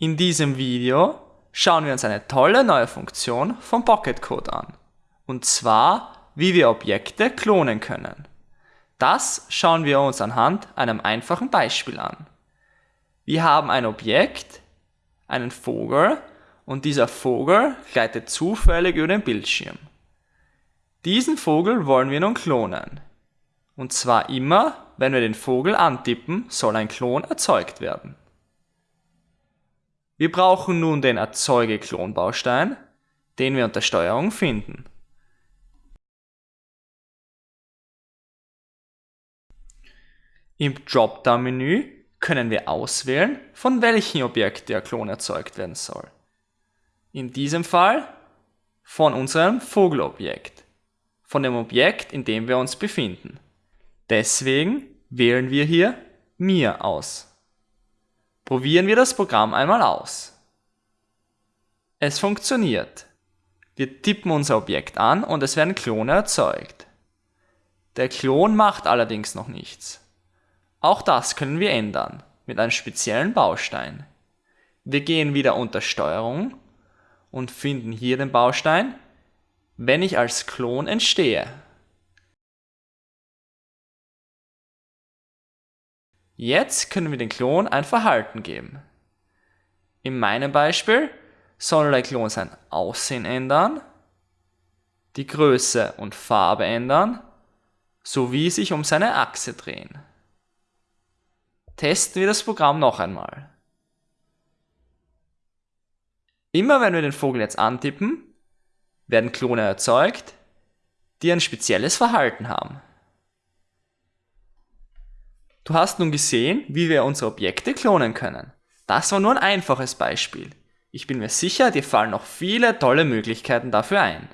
In diesem Video schauen wir uns eine tolle neue Funktion von Pocket Code an. Und zwar, wie wir Objekte klonen können. Das schauen wir uns anhand einem einfachen Beispiel an. Wir haben ein Objekt, einen Vogel, und dieser Vogel gleitet zufällig über den Bildschirm. Diesen Vogel wollen wir nun klonen. Und zwar immer, wenn wir den Vogel antippen, soll ein Klon erzeugt werden. Wir brauchen nun den Erzeuge-Klon-Baustein, den wir unter Steuerung finden. Im Dropdown-Menü können wir auswählen, von welchem Objekt der Klon erzeugt werden soll. In diesem Fall von unserem Vogelobjekt, von dem Objekt, in dem wir uns befinden. Deswegen wählen wir hier Mir aus. Probieren wir das Programm einmal aus. Es funktioniert. Wir tippen unser Objekt an und es werden Klone erzeugt. Der Klon macht allerdings noch nichts. Auch das können wir ändern mit einem speziellen Baustein. Wir gehen wieder unter Steuerung und finden hier den Baustein, wenn ich als Klon entstehe. Jetzt können wir den Klon ein Verhalten geben. In meinem Beispiel soll der Klon sein Aussehen ändern, die Größe und Farbe ändern, sowie sich um seine Achse drehen. Testen wir das Programm noch einmal. Immer wenn wir den Vogel jetzt antippen, werden Klone erzeugt, die ein spezielles Verhalten haben. Du hast nun gesehen, wie wir unsere Objekte klonen können. Das war nur ein einfaches Beispiel. Ich bin mir sicher, dir fallen noch viele tolle Möglichkeiten dafür ein.